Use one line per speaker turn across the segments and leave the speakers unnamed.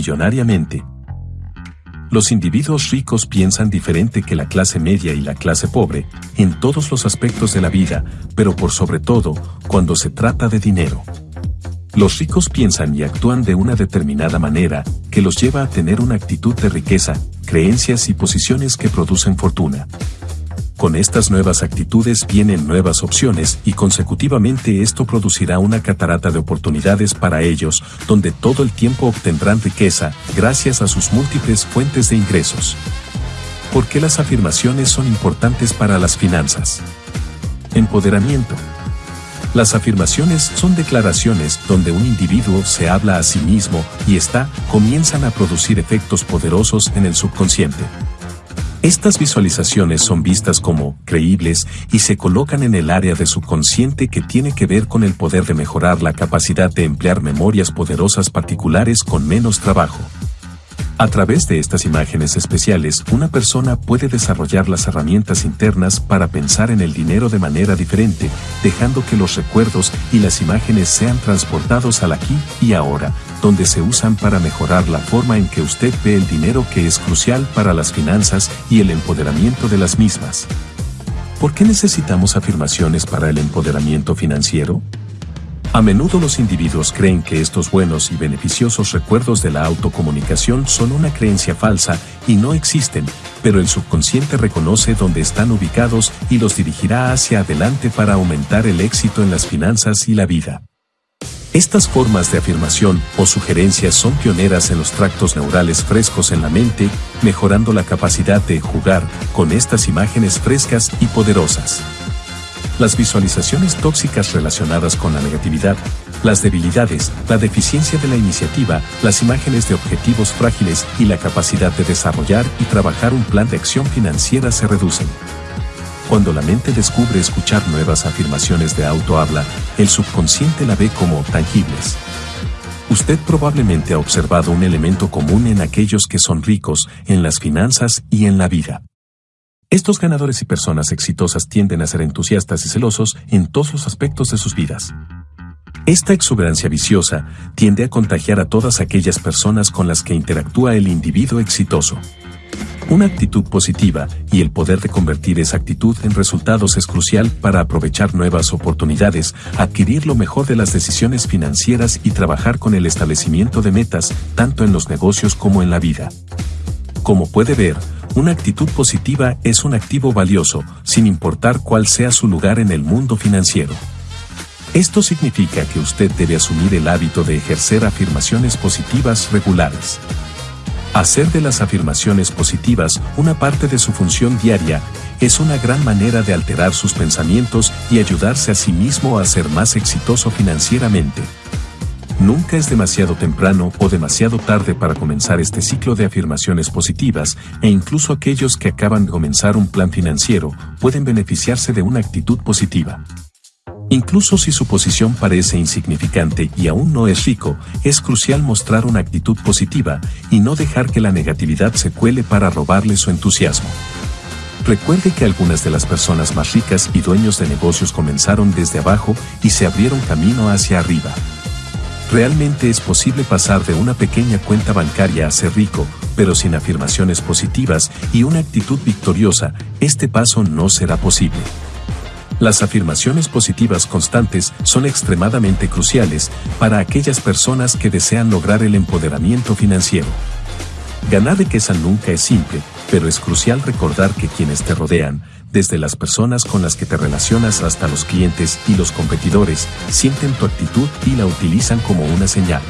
millonariamente. Los individuos ricos piensan diferente que la clase media y la clase pobre, en todos los aspectos de la vida, pero por sobre todo, cuando se trata de dinero. Los ricos piensan y actúan de una determinada manera, que los lleva a tener una actitud de riqueza, creencias y posiciones que producen fortuna. Con estas nuevas actitudes vienen nuevas opciones y consecutivamente esto producirá una catarata de oportunidades para ellos, donde todo el tiempo obtendrán riqueza, gracias a sus múltiples fuentes de ingresos. ¿Por qué las afirmaciones son importantes para las finanzas? Empoderamiento. Las afirmaciones son declaraciones donde un individuo se habla a sí mismo y está, comienzan a producir efectos poderosos en el subconsciente. Estas visualizaciones son vistas como creíbles y se colocan en el área de subconsciente que tiene que ver con el poder de mejorar la capacidad de emplear memorias poderosas particulares con menos trabajo. A través de estas imágenes especiales, una persona puede desarrollar las herramientas internas para pensar en el dinero de manera diferente, dejando que los recuerdos y las imágenes sean transportados al aquí y ahora, donde se usan para mejorar la forma en que usted ve el dinero que es crucial para las finanzas y el empoderamiento de las mismas. ¿Por qué necesitamos afirmaciones para el empoderamiento financiero? A menudo los individuos creen que estos buenos y beneficiosos recuerdos de la autocomunicación son una creencia falsa y no existen, pero el subconsciente reconoce dónde están ubicados y los dirigirá hacia adelante para aumentar el éxito en las finanzas y la vida. Estas formas de afirmación o sugerencias son pioneras en los tractos neurales frescos en la mente, mejorando la capacidad de jugar con estas imágenes frescas y poderosas. Las visualizaciones tóxicas relacionadas con la negatividad, las debilidades, la deficiencia de la iniciativa, las imágenes de objetivos frágiles y la capacidad de desarrollar y trabajar un plan de acción financiera se reducen. Cuando la mente descubre escuchar nuevas afirmaciones de auto-habla, el subconsciente la ve como tangibles. Usted probablemente ha observado un elemento común en aquellos que son ricos en las finanzas y en la vida. Estos ganadores y personas exitosas tienden a ser entusiastas y celosos en todos los aspectos de sus vidas. Esta exuberancia viciosa tiende a contagiar a todas aquellas personas con las que interactúa el individuo exitoso. Una actitud positiva y el poder de convertir esa actitud en resultados es crucial para aprovechar nuevas oportunidades, adquirir lo mejor de las decisiones financieras y trabajar con el establecimiento de metas, tanto en los negocios como en la vida. Como puede ver, una actitud positiva es un activo valioso, sin importar cuál sea su lugar en el mundo financiero. Esto significa que usted debe asumir el hábito de ejercer afirmaciones positivas regulares. Hacer de las afirmaciones positivas una parte de su función diaria es una gran manera de alterar sus pensamientos y ayudarse a sí mismo a ser más exitoso financieramente. Nunca es demasiado temprano o demasiado tarde para comenzar este ciclo de afirmaciones positivas, e incluso aquellos que acaban de comenzar un plan financiero pueden beneficiarse de una actitud positiva. Incluso si su posición parece insignificante y aún no es rico, es crucial mostrar una actitud positiva y no dejar que la negatividad se cuele para robarle su entusiasmo. Recuerde que algunas de las personas más ricas y dueños de negocios comenzaron desde abajo y se abrieron camino hacia arriba. Realmente es posible pasar de una pequeña cuenta bancaria a ser rico, pero sin afirmaciones positivas y una actitud victoriosa, este paso no será posible. Las afirmaciones positivas constantes son extremadamente cruciales para aquellas personas que desean lograr el empoderamiento financiero. Ganar riqueza nunca es simple, pero es crucial recordar que quienes te rodean, desde las personas con las que te relacionas hasta los clientes y los competidores, sienten tu actitud y la utilizan como una señal.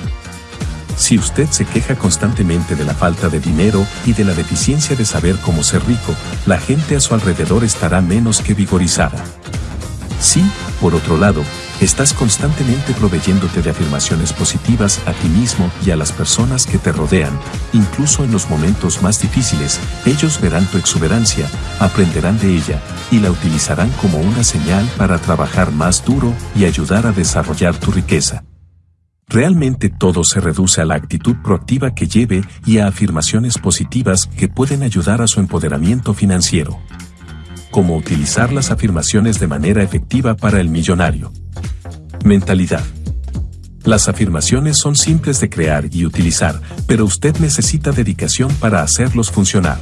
Si usted se queja constantemente de la falta de dinero y de la deficiencia de saber cómo ser rico, la gente a su alrededor estará menos que vigorizada. Si, por otro lado, estás constantemente proveyéndote de afirmaciones positivas a ti mismo y a las personas que te rodean, incluso en los momentos más difíciles, ellos verán tu exuberancia, aprenderán de ella y la utilizarán como una señal para trabajar más duro y ayudar a desarrollar tu riqueza. Realmente todo se reduce a la actitud proactiva que lleve y a afirmaciones positivas que pueden ayudar a su empoderamiento financiero. Cómo utilizar las afirmaciones de manera efectiva para el millonario. Mentalidad. Las afirmaciones son simples de crear y utilizar, pero usted necesita dedicación para hacerlos funcionar.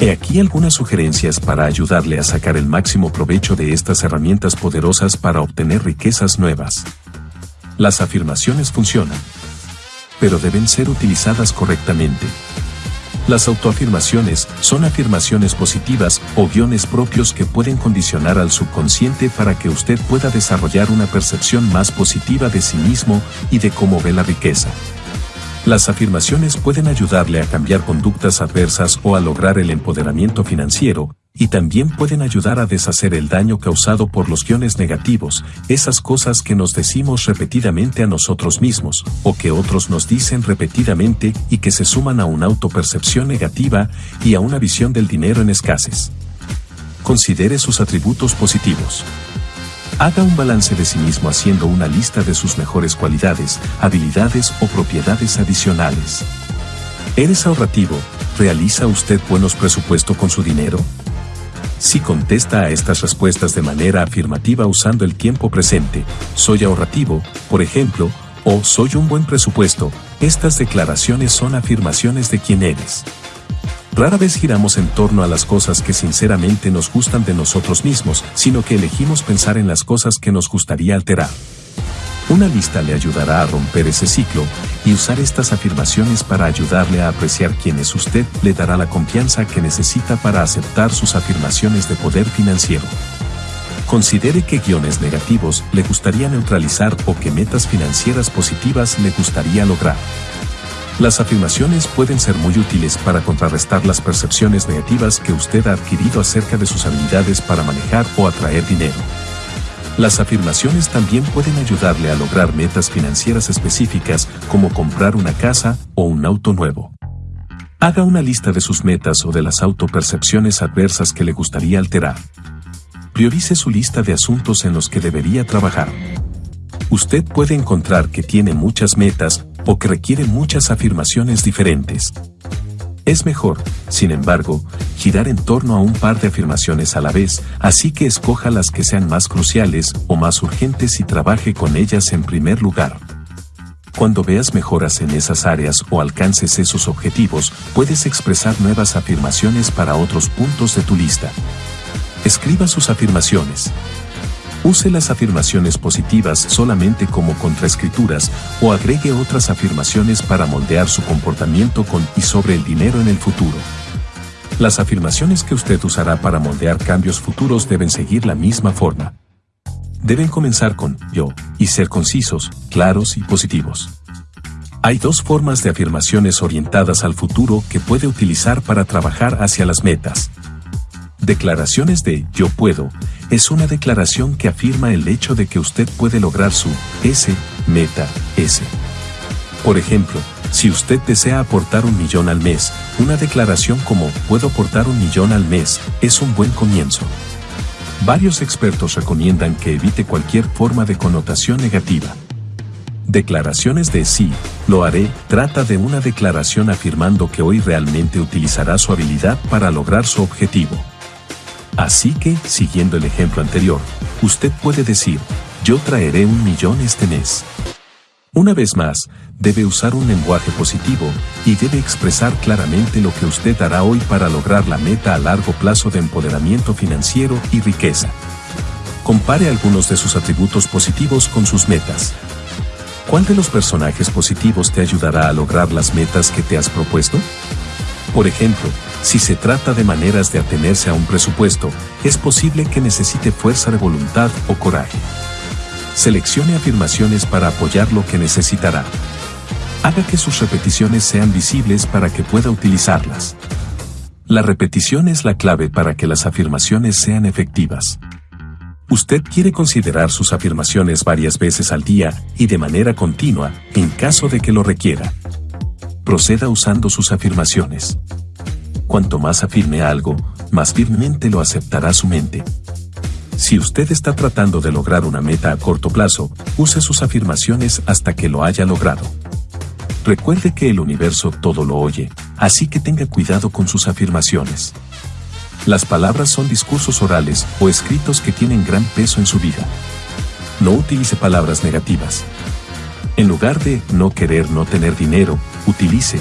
He aquí algunas sugerencias para ayudarle a sacar el máximo provecho de estas herramientas poderosas para obtener riquezas nuevas. Las afirmaciones funcionan, pero deben ser utilizadas correctamente. Las autoafirmaciones son afirmaciones positivas o guiones propios que pueden condicionar al subconsciente para que usted pueda desarrollar una percepción más positiva de sí mismo y de cómo ve la riqueza. Las afirmaciones pueden ayudarle a cambiar conductas adversas o a lograr el empoderamiento financiero, y también pueden ayudar a deshacer el daño causado por los guiones negativos, esas cosas que nos decimos repetidamente a nosotros mismos, o que otros nos dicen repetidamente y que se suman a una autopercepción negativa y a una visión del dinero en escasez. Considere sus atributos positivos. Haga un balance de sí mismo haciendo una lista de sus mejores cualidades, habilidades o propiedades adicionales. ¿Eres ahorrativo? ¿Realiza usted buenos presupuestos con su dinero? Si contesta a estas respuestas de manera afirmativa usando el tiempo presente, soy ahorrativo, por ejemplo, o soy un buen presupuesto, estas declaraciones son afirmaciones de quién eres. Rara vez giramos en torno a las cosas que sinceramente nos gustan de nosotros mismos, sino que elegimos pensar en las cosas que nos gustaría alterar. Una lista le ayudará a romper ese ciclo, y usar estas afirmaciones para ayudarle a apreciar quién es usted le dará la confianza que necesita para aceptar sus afirmaciones de poder financiero. Considere qué guiones negativos le gustaría neutralizar o qué metas financieras positivas le gustaría lograr. Las afirmaciones pueden ser muy útiles para contrarrestar las percepciones negativas que usted ha adquirido acerca de sus habilidades para manejar o atraer dinero. Las afirmaciones también pueden ayudarle a lograr metas financieras específicas como comprar una casa o un auto nuevo. Haga una lista de sus metas o de las autopercepciones adversas que le gustaría alterar. Priorice su lista de asuntos en los que debería trabajar. Usted puede encontrar que tiene muchas metas o que requiere muchas afirmaciones diferentes. Es mejor, sin embargo, girar en torno a un par de afirmaciones a la vez, así que escoja las que sean más cruciales o más urgentes y trabaje con ellas en primer lugar. Cuando veas mejoras en esas áreas o alcances esos objetivos, puedes expresar nuevas afirmaciones para otros puntos de tu lista. Escriba sus afirmaciones. Use las afirmaciones positivas solamente como contraescrituras o agregue otras afirmaciones para moldear su comportamiento con y sobre el dinero en el futuro. Las afirmaciones que usted usará para moldear cambios futuros deben seguir la misma forma. Deben comenzar con yo y ser concisos, claros y positivos. Hay dos formas de afirmaciones orientadas al futuro que puede utilizar para trabajar hacia las metas. Declaraciones de yo puedo es una declaración que afirma el hecho de que usted puede lograr su S, meta, S. Por ejemplo, si usted desea aportar un millón al mes, una declaración como puedo aportar un millón al mes es un buen comienzo. Varios expertos recomiendan que evite cualquier forma de connotación negativa. Declaraciones de sí, lo haré, trata de una declaración afirmando que hoy realmente utilizará su habilidad para lograr su objetivo. Así que, siguiendo el ejemplo anterior, usted puede decir, yo traeré un millón este mes. Una vez más, debe usar un lenguaje positivo y debe expresar claramente lo que usted hará hoy para lograr la meta a largo plazo de empoderamiento financiero y riqueza. Compare algunos de sus atributos positivos con sus metas. ¿Cuál de los personajes positivos te ayudará a lograr las metas que te has propuesto? Por ejemplo, si se trata de maneras de atenerse a un presupuesto, es posible que necesite fuerza de voluntad o coraje. Seleccione afirmaciones para apoyar lo que necesitará. Haga que sus repeticiones sean visibles para que pueda utilizarlas. La repetición es la clave para que las afirmaciones sean efectivas. Usted quiere considerar sus afirmaciones varias veces al día y de manera continua, en caso de que lo requiera proceda usando sus afirmaciones. Cuanto más afirme algo, más firmemente lo aceptará su mente. Si usted está tratando de lograr una meta a corto plazo, use sus afirmaciones hasta que lo haya logrado. Recuerde que el universo todo lo oye, así que tenga cuidado con sus afirmaciones. Las palabras son discursos orales o escritos que tienen gran peso en su vida. No utilice palabras negativas. En lugar de no querer no tener dinero, utilice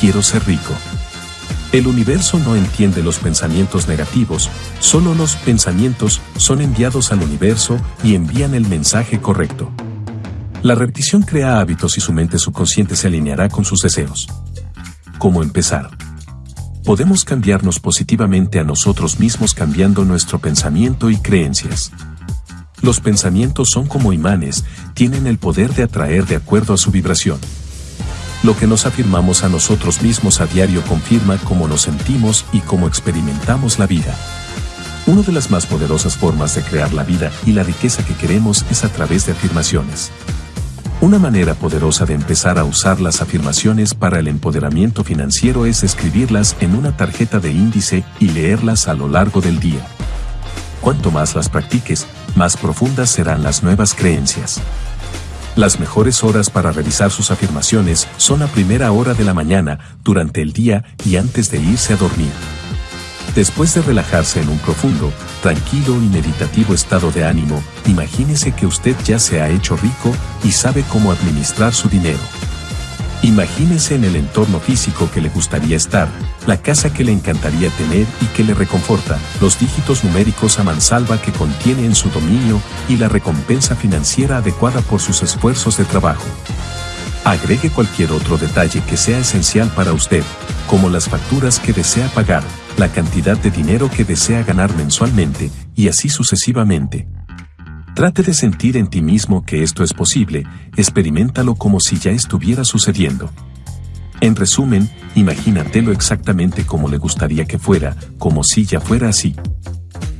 quiero ser rico. El universo no entiende los pensamientos negativos, solo los pensamientos son enviados al universo y envían el mensaje correcto. La repetición crea hábitos y su mente subconsciente se alineará con sus deseos. ¿Cómo empezar? Podemos cambiarnos positivamente a nosotros mismos cambiando nuestro pensamiento y creencias. Los pensamientos son como imanes, tienen el poder de atraer de acuerdo a su vibración. Lo que nos afirmamos a nosotros mismos a diario confirma cómo nos sentimos y cómo experimentamos la vida. Una de las más poderosas formas de crear la vida y la riqueza que queremos es a través de afirmaciones. Una manera poderosa de empezar a usar las afirmaciones para el empoderamiento financiero es escribirlas en una tarjeta de índice y leerlas a lo largo del día. Cuanto más las practiques, más profundas serán las nuevas creencias. Las mejores horas para revisar sus afirmaciones son a primera hora de la mañana, durante el día y antes de irse a dormir. Después de relajarse en un profundo, tranquilo y meditativo estado de ánimo, imagínese que usted ya se ha hecho rico y sabe cómo administrar su dinero. Imagínese en el entorno físico que le gustaría estar, la casa que le encantaría tener y que le reconforta, los dígitos numéricos a mansalva que contiene en su dominio y la recompensa financiera adecuada por sus esfuerzos de trabajo. Agregue cualquier otro detalle que sea esencial para usted, como las facturas que desea pagar, la cantidad de dinero que desea ganar mensualmente, y así sucesivamente. Trate de sentir en ti mismo que esto es posible, experimentalo como si ya estuviera sucediendo. En resumen, imagínatelo exactamente como le gustaría que fuera, como si ya fuera así.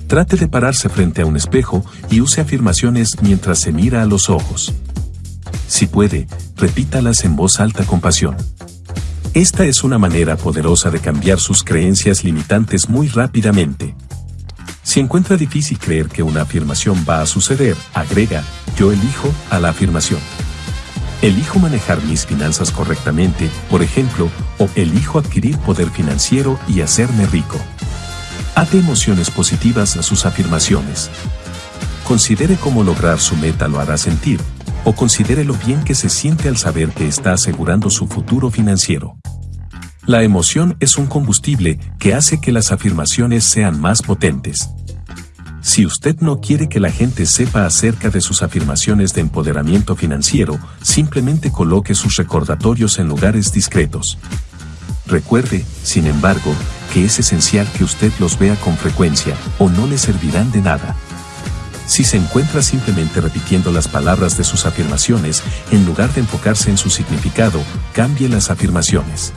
Trate de pararse frente a un espejo y use afirmaciones mientras se mira a los ojos. Si puede, repítalas en voz alta con pasión. Esta es una manera poderosa de cambiar sus creencias limitantes muy rápidamente. Si encuentra difícil creer que una afirmación va a suceder, agrega, yo elijo a la afirmación. Elijo manejar mis finanzas correctamente, por ejemplo, o elijo adquirir poder financiero y hacerme rico. Ate emociones positivas a sus afirmaciones. Considere cómo lograr su meta lo hará sentir, o considere lo bien que se siente al saber que está asegurando su futuro financiero. La emoción es un combustible que hace que las afirmaciones sean más potentes. Si usted no quiere que la gente sepa acerca de sus afirmaciones de empoderamiento financiero, simplemente coloque sus recordatorios en lugares discretos. Recuerde, sin embargo, que es esencial que usted los vea con frecuencia, o no le servirán de nada. Si se encuentra simplemente repitiendo las palabras de sus afirmaciones, en lugar de enfocarse en su significado, cambie las afirmaciones.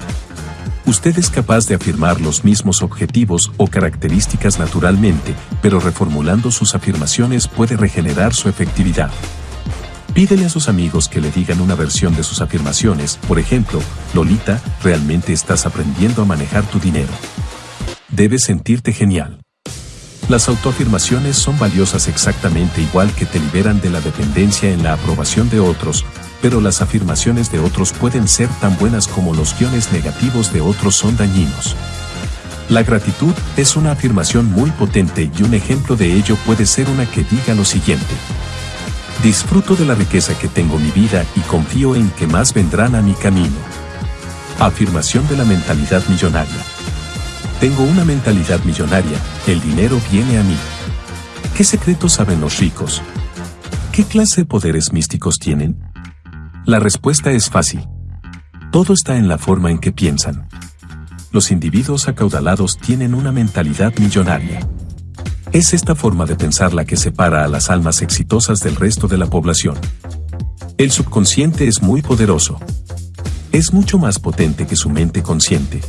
Usted es capaz de afirmar los mismos objetivos o características naturalmente, pero reformulando sus afirmaciones puede regenerar su efectividad. Pídele a sus amigos que le digan una versión de sus afirmaciones, por ejemplo, Lolita, realmente estás aprendiendo a manejar tu dinero. Debes sentirte genial. Las autoafirmaciones son valiosas exactamente igual que te liberan de la dependencia en la aprobación de otros, pero las afirmaciones de otros pueden ser tan buenas como los guiones negativos de otros son dañinos. La gratitud es una afirmación muy potente y un ejemplo de ello puede ser una que diga lo siguiente. Disfruto de la riqueza que tengo en mi vida y confío en que más vendrán a mi camino. Afirmación de la mentalidad millonaria. Tengo una mentalidad millonaria, el dinero viene a mí. ¿Qué secretos saben los ricos? ¿Qué clase de poderes místicos tienen? La respuesta es fácil. Todo está en la forma en que piensan. Los individuos acaudalados tienen una mentalidad millonaria. Es esta forma de pensar la que separa a las almas exitosas del resto de la población. El subconsciente es muy poderoso. Es mucho más potente que su mente consciente.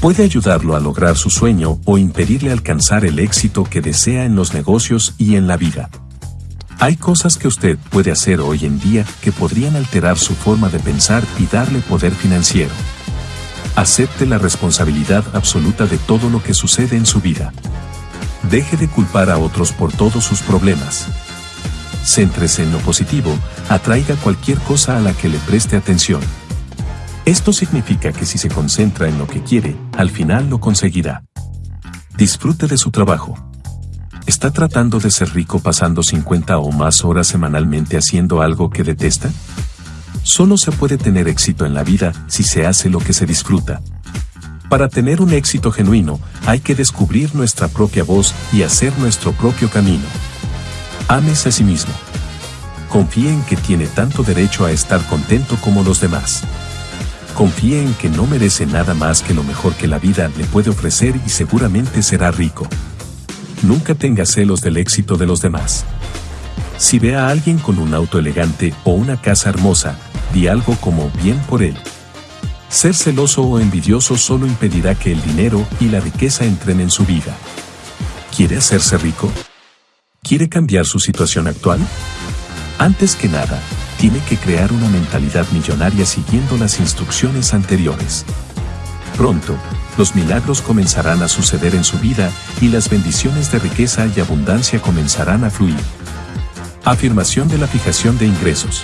Puede ayudarlo a lograr su sueño o impedirle alcanzar el éxito que desea en los negocios y en la vida. Hay cosas que usted puede hacer hoy en día que podrían alterar su forma de pensar y darle poder financiero. Acepte la responsabilidad absoluta de todo lo que sucede en su vida. Deje de culpar a otros por todos sus problemas. Céntrese en lo positivo, atraiga cualquier cosa a la que le preste atención. Esto significa que si se concentra en lo que quiere, al final lo conseguirá. Disfrute de su trabajo. ¿Está tratando de ser rico pasando 50 o más horas semanalmente haciendo algo que detesta? Solo se puede tener éxito en la vida si se hace lo que se disfruta. Para tener un éxito genuino, hay que descubrir nuestra propia voz y hacer nuestro propio camino. Ames a sí mismo. Confíe en que tiene tanto derecho a estar contento como los demás. Confíe en que no merece nada más que lo mejor que la vida le puede ofrecer y seguramente será rico. Nunca tenga celos del éxito de los demás. Si ve a alguien con un auto elegante o una casa hermosa, di algo como bien por él. Ser celoso o envidioso solo impedirá que el dinero y la riqueza entren en su vida. ¿Quiere hacerse rico? ¿Quiere cambiar su situación actual? Antes que nada, tiene que crear una mentalidad millonaria siguiendo las instrucciones anteriores. Pronto, los milagros comenzarán a suceder en su vida y las bendiciones de riqueza y abundancia comenzarán a fluir. Afirmación de la fijación de ingresos.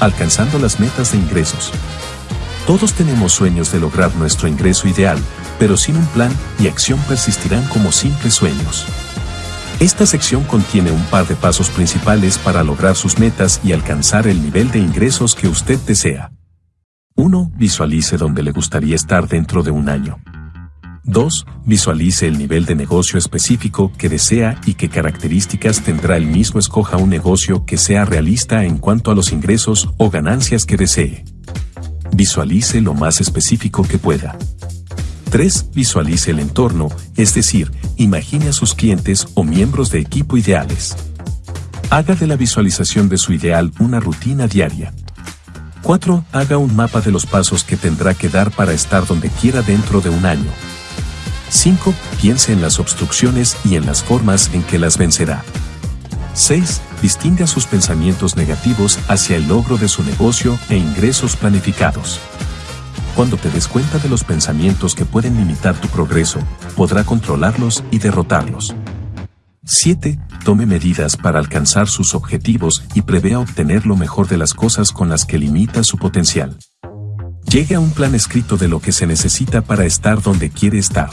Alcanzando las metas de ingresos. Todos tenemos sueños de lograr nuestro ingreso ideal, pero sin un plan y acción persistirán como simples sueños. Esta sección contiene un par de pasos principales para lograr sus metas y alcanzar el nivel de ingresos que usted desea. 1. Visualice dónde le gustaría estar dentro de un año. 2. Visualice el nivel de negocio específico que desea y qué características tendrá el mismo. Escoja un negocio que sea realista en cuanto a los ingresos o ganancias que desee. Visualice lo más específico que pueda. 3. Visualice el entorno, es decir, imagine a sus clientes o miembros de equipo ideales. Haga de la visualización de su ideal una rutina diaria. 4. Haga un mapa de los pasos que tendrá que dar para estar donde quiera dentro de un año. 5. Piense en las obstrucciones y en las formas en que las vencerá. 6. Distinga sus pensamientos negativos hacia el logro de su negocio e ingresos planificados. Cuando te des cuenta de los pensamientos que pueden limitar tu progreso, podrá controlarlos y derrotarlos. 7. Tome medidas para alcanzar sus objetivos y prevea obtener lo mejor de las cosas con las que limita su potencial. Llegue a un plan escrito de lo que se necesita para estar donde quiere estar.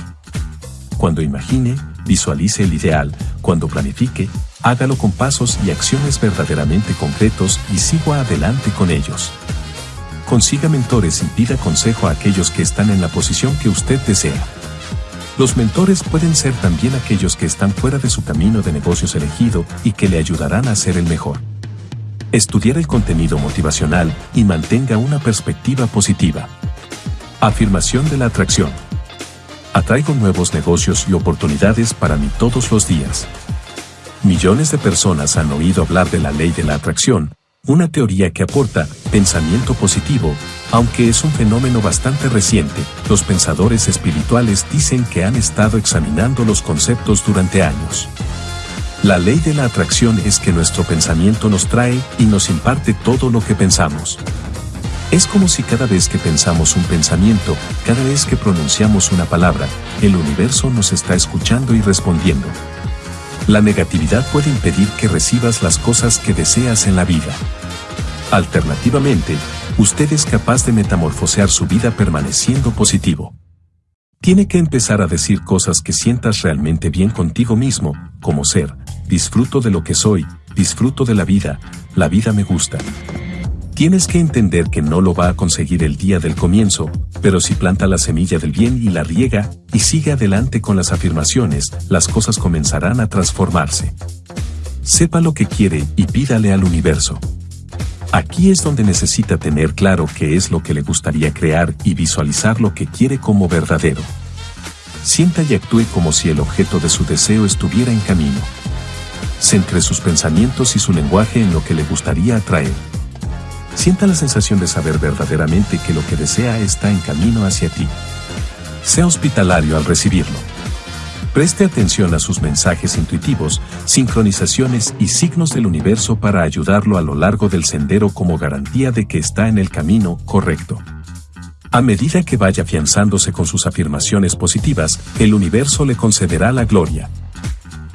Cuando imagine, visualice el ideal, cuando planifique, hágalo con pasos y acciones verdaderamente concretos y siga adelante con ellos. Consiga mentores y pida consejo a aquellos que están en la posición que usted desea. Los mentores pueden ser también aquellos que están fuera de su camino de negocios elegido y que le ayudarán a ser el mejor. Estudiar el contenido motivacional y mantenga una perspectiva positiva. Afirmación de la atracción. Atraigo nuevos negocios y oportunidades para mí todos los días. Millones de personas han oído hablar de la ley de la atracción, una teoría que aporta pensamiento positivo, aunque es un fenómeno bastante reciente, los pensadores espirituales dicen que han estado examinando los conceptos durante años. La ley de la atracción es que nuestro pensamiento nos trae y nos imparte todo lo que pensamos. Es como si cada vez que pensamos un pensamiento, cada vez que pronunciamos una palabra, el universo nos está escuchando y respondiendo. La negatividad puede impedir que recibas las cosas que deseas en la vida. Alternativamente, usted es capaz de metamorfosear su vida permaneciendo positivo. Tiene que empezar a decir cosas que sientas realmente bien contigo mismo, como ser, disfruto de lo que soy, disfruto de la vida, la vida me gusta. Tienes que entender que no lo va a conseguir el día del comienzo, pero si planta la semilla del bien y la riega, y sigue adelante con las afirmaciones, las cosas comenzarán a transformarse. Sepa lo que quiere y pídale al universo. Aquí es donde necesita tener claro qué es lo que le gustaría crear y visualizar lo que quiere como verdadero. Sienta y actúe como si el objeto de su deseo estuviera en camino. Centre sus pensamientos y su lenguaje en lo que le gustaría atraer. Sienta la sensación de saber verdaderamente que lo que desea está en camino hacia ti. Sea hospitalario al recibirlo. Preste atención a sus mensajes intuitivos, sincronizaciones y signos del universo para ayudarlo a lo largo del sendero como garantía de que está en el camino correcto. A medida que vaya afianzándose con sus afirmaciones positivas, el universo le concederá la gloria.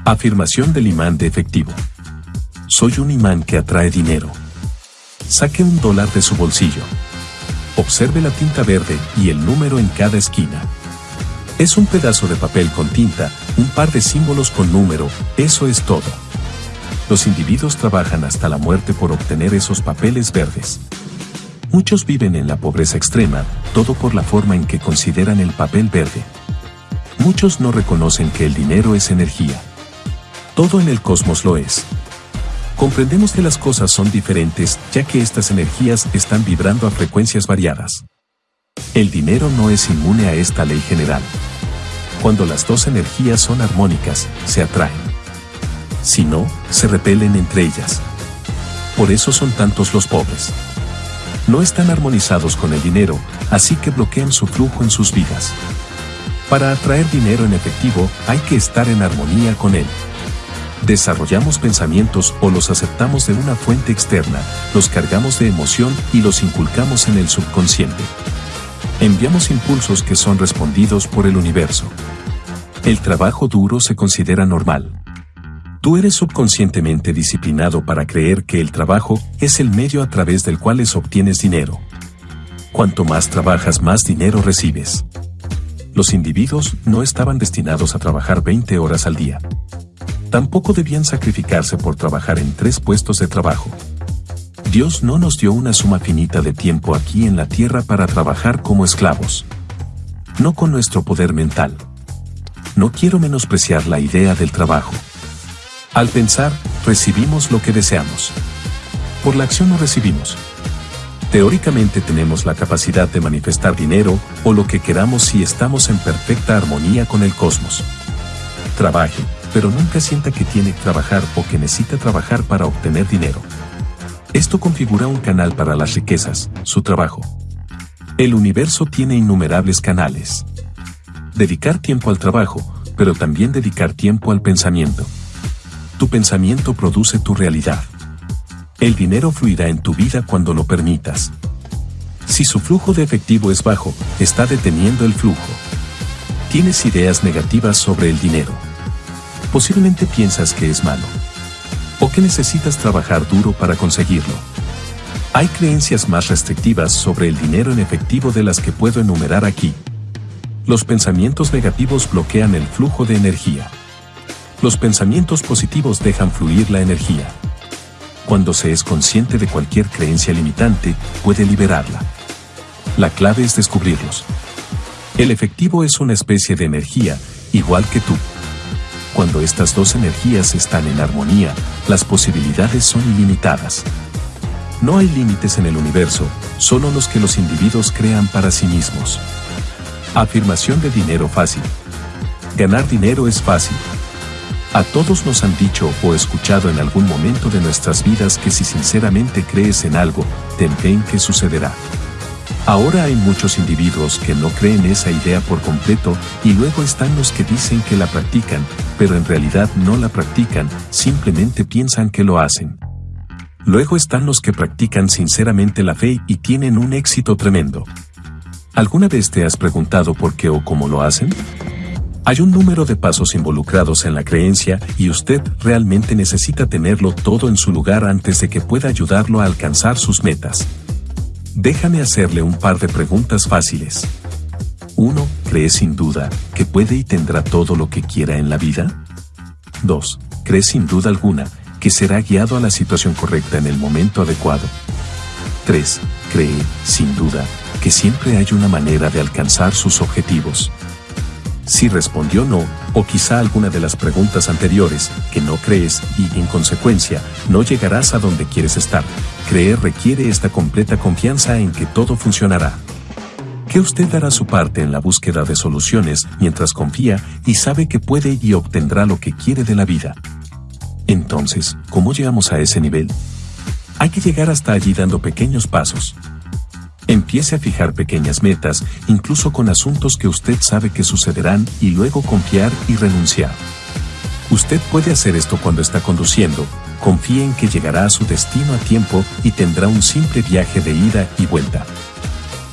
Afirmación del imán de efectivo. Soy un imán que atrae dinero. Saque un dólar de su bolsillo. Observe la tinta verde y el número en cada esquina. Es un pedazo de papel con tinta, un par de símbolos con número, eso es todo. Los individuos trabajan hasta la muerte por obtener esos papeles verdes. Muchos viven en la pobreza extrema, todo por la forma en que consideran el papel verde. Muchos no reconocen que el dinero es energía. Todo en el cosmos lo es. Comprendemos que las cosas son diferentes ya que estas energías están vibrando a frecuencias variadas. El dinero no es inmune a esta ley general. Cuando las dos energías son armónicas, se atraen. Si no, se repelen entre ellas. Por eso son tantos los pobres no están armonizados con el dinero, así que bloquean su flujo en sus vidas. Para atraer dinero en efectivo, hay que estar en armonía con él. Desarrollamos pensamientos o los aceptamos de una fuente externa, los cargamos de emoción y los inculcamos en el subconsciente. Enviamos impulsos que son respondidos por el universo. El trabajo duro se considera normal. Tú eres subconscientemente disciplinado para creer que el trabajo es el medio a través del cual obtienes dinero. Cuanto más trabajas, más dinero recibes. Los individuos no estaban destinados a trabajar 20 horas al día. Tampoco debían sacrificarse por trabajar en tres puestos de trabajo. Dios no nos dio una suma finita de tiempo aquí en la tierra para trabajar como esclavos. No con nuestro poder mental. No quiero menospreciar la idea del trabajo. Al pensar, recibimos lo que deseamos. Por la acción no recibimos. Teóricamente tenemos la capacidad de manifestar dinero o lo que queramos si estamos en perfecta armonía con el cosmos. Trabaje, pero nunca sienta que tiene que trabajar o que necesita trabajar para obtener dinero. Esto configura un canal para las riquezas, su trabajo. El universo tiene innumerables canales. Dedicar tiempo al trabajo, pero también dedicar tiempo al pensamiento. Tu pensamiento produce tu realidad. El dinero fluirá en tu vida cuando lo permitas. Si su flujo de efectivo es bajo, está deteniendo el flujo. Tienes ideas negativas sobre el dinero. Posiblemente piensas que es malo. O que necesitas trabajar duro para conseguirlo. Hay creencias más restrictivas sobre el dinero en efectivo de las que puedo enumerar aquí. Los pensamientos negativos bloquean el flujo de energía. Los pensamientos positivos dejan fluir la energía. Cuando se es consciente de cualquier creencia limitante, puede liberarla. La clave es descubrirlos. El efectivo es una especie de energía, igual que tú. Cuando estas dos energías están en armonía, las posibilidades son ilimitadas. No hay límites en el universo, solo los que los individuos crean para sí mismos. Afirmación de dinero fácil. Ganar dinero es fácil, a todos nos han dicho o escuchado en algún momento de nuestras vidas que si sinceramente crees en algo, ten fe que sucederá. Ahora hay muchos individuos que no creen esa idea por completo y luego están los que dicen que la practican, pero en realidad no la practican, simplemente piensan que lo hacen. Luego están los que practican sinceramente la fe y tienen un éxito tremendo. ¿Alguna vez te has preguntado por qué o cómo lo hacen? Hay un número de pasos involucrados en la creencia y usted realmente necesita tenerlo todo en su lugar antes de que pueda ayudarlo a alcanzar sus metas. Déjame hacerle un par de preguntas fáciles. 1. ¿Cree sin duda que puede y tendrá todo lo que quiera en la vida? 2. ¿Cree sin duda alguna que será guiado a la situación correcta en el momento adecuado? 3. ¿Cree, sin duda, que siempre hay una manera de alcanzar sus objetivos? Si respondió no, o quizá alguna de las preguntas anteriores, que no crees y, en consecuencia, no llegarás a donde quieres estar. Creer requiere esta completa confianza en que todo funcionará. Que usted dará su parte en la búsqueda de soluciones mientras confía y sabe que puede y obtendrá lo que quiere de la vida. Entonces, ¿cómo llegamos a ese nivel? Hay que llegar hasta allí dando pequeños pasos. Empiece a fijar pequeñas metas, incluso con asuntos que usted sabe que sucederán, y luego confiar y renunciar. Usted puede hacer esto cuando está conduciendo, confíe en que llegará a su destino a tiempo y tendrá un simple viaje de ida y vuelta.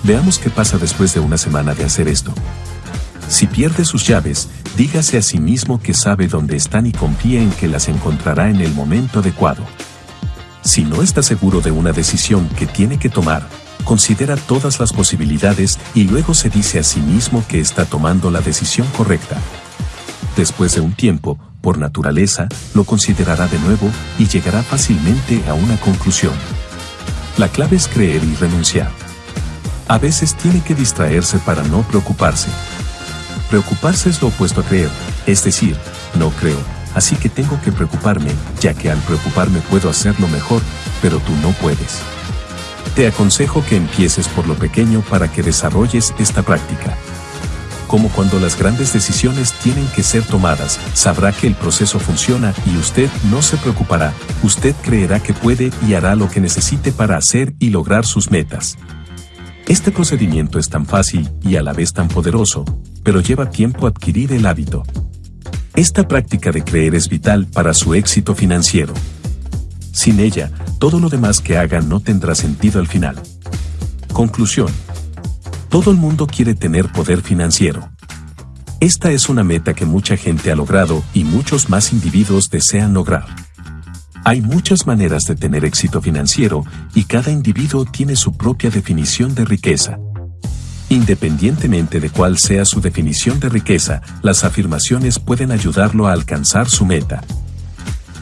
Veamos qué pasa después de una semana de hacer esto. Si pierde sus llaves, dígase a sí mismo que sabe dónde están y confía en que las encontrará en el momento adecuado. Si no está seguro de una decisión que tiene que tomar, considera todas las posibilidades y luego se dice a sí mismo que está tomando la decisión correcta. Después de un tiempo, por naturaleza, lo considerará de nuevo y llegará fácilmente a una conclusión. La clave es creer y renunciar. A veces tiene que distraerse para no preocuparse. Preocuparse es lo opuesto a creer, es decir, no creo, así que tengo que preocuparme, ya que al preocuparme puedo hacerlo mejor, pero tú no puedes. Te aconsejo que empieces por lo pequeño para que desarrolles esta práctica. Como cuando las grandes decisiones tienen que ser tomadas, sabrá que el proceso funciona y usted no se preocupará, usted creerá que puede y hará lo que necesite para hacer y lograr sus metas. Este procedimiento es tan fácil y a la vez tan poderoso, pero lleva tiempo adquirir el hábito. Esta práctica de creer es vital para su éxito financiero. Sin ella, todo lo demás que haga no tendrá sentido al final. Conclusión. Todo el mundo quiere tener poder financiero. Esta es una meta que mucha gente ha logrado y muchos más individuos desean lograr. Hay muchas maneras de tener éxito financiero y cada individuo tiene su propia definición de riqueza. Independientemente de cuál sea su definición de riqueza, las afirmaciones pueden ayudarlo a alcanzar su meta.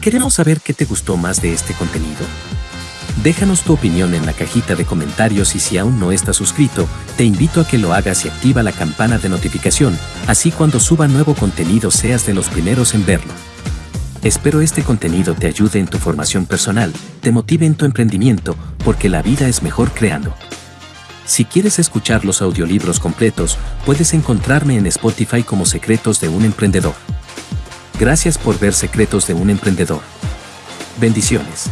Queremos saber qué te gustó más de este contenido. Déjanos tu opinión en la cajita de comentarios y si aún no estás suscrito, te invito a que lo hagas y activa la campana de notificación, así cuando suba nuevo contenido seas de los primeros en verlo. Espero este contenido te ayude en tu formación personal, te motive en tu emprendimiento, porque la vida es mejor creando. Si quieres escuchar los audiolibros completos, puedes encontrarme en Spotify como Secretos de un Emprendedor. Gracias por ver Secretos de un Emprendedor. Bendiciones.